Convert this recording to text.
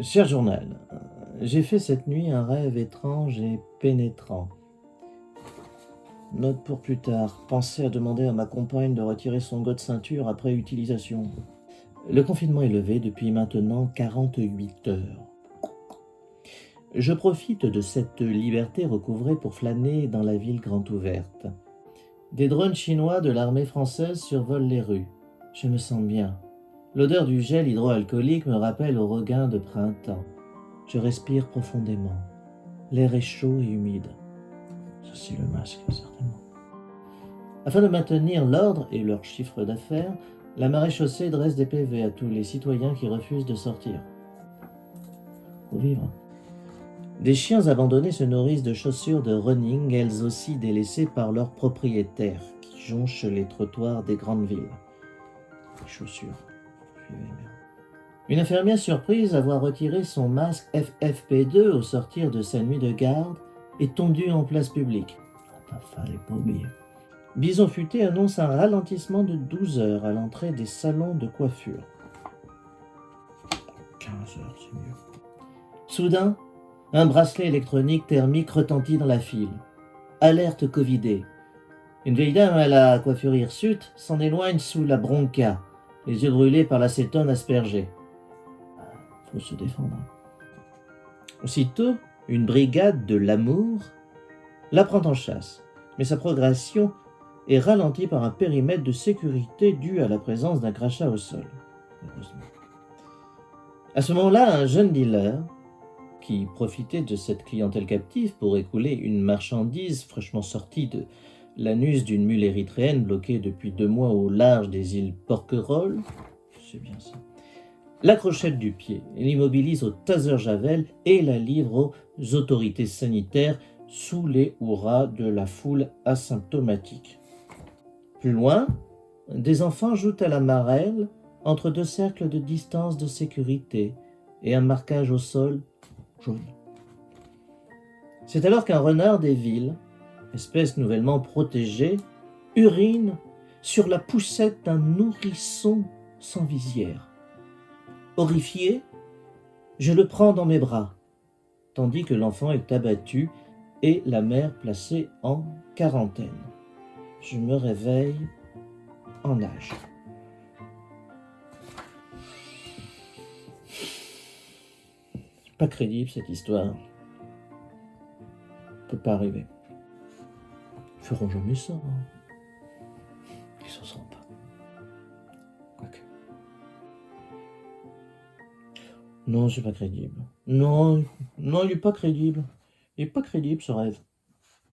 Cher journal, j'ai fait cette nuit un rêve étrange et pénétrant. Note pour plus tard. Pensez à demander à ma compagne de retirer son de ceinture après utilisation. Le confinement est levé depuis maintenant 48 heures. Je profite de cette liberté recouvrée pour flâner dans la ville grande ouverte. Des drones chinois de l'armée française survolent les rues. Je me sens bien. L'odeur du gel hydroalcoolique me rappelle au regain de printemps. Je respire profondément. L'air est chaud et humide. c'est le masque, certainement. Afin de maintenir l'ordre et leur chiffre d'affaires, la marée chaussée dresse des PV à tous les citoyens qui refusent de sortir. Pour vivre. Des chiens abandonnés se nourrissent de chaussures de running, elles aussi délaissées par leurs propriétaires, qui jonchent les trottoirs des grandes villes. Les chaussures. Une infirmière surprise à voir retirer son masque FFP2 au sortir de sa nuit de garde est tondue en place publique. Bison Futé annonce un ralentissement de 12 heures à l'entrée des salons de coiffure. 15 heures, c'est mieux. Soudain, un bracelet électronique thermique retentit dans la file. Alerte Covidé. Une vieille dame à la coiffure hirsute s'en éloigne sous la bronca, les yeux brûlés par l'acétone aspergé. Faut se défendre. Aussitôt, une brigade de l'amour la prend en chasse, mais sa progression est ralentie par un périmètre de sécurité dû à la présence d'un crachat au sol. À ce moment-là, un jeune dealer, qui profitait de cette clientèle captive pour écouler une marchandise fraîchement sortie de l'anus d'une mule érythréenne bloquée depuis deux mois au large des îles Porquerolles, c'est bien ça, l'accrochette du pied, l'immobilise au taser javel et la livre aux autorités sanitaires sous les hurrahs de la foule asymptomatique. Plus loin, des enfants jouent à la marelle entre deux cercles de distance de sécurité et un marquage au sol jaune. C'est alors qu'un renard des villes, espèce nouvellement protégée, urine sur la poussette d'un nourrisson sans visière. Horrifié, je le prends dans mes bras, tandis que l'enfant est abattu et la mère placée en quarantaine je me réveille en âge. Pas crédible cette histoire. Peut pas arriver. Feront jamais ça. Hein. Ils s'en sentent pas. Quoique. Non, c'est pas crédible. Non, non, il est pas crédible. Il est pas crédible ce rêve.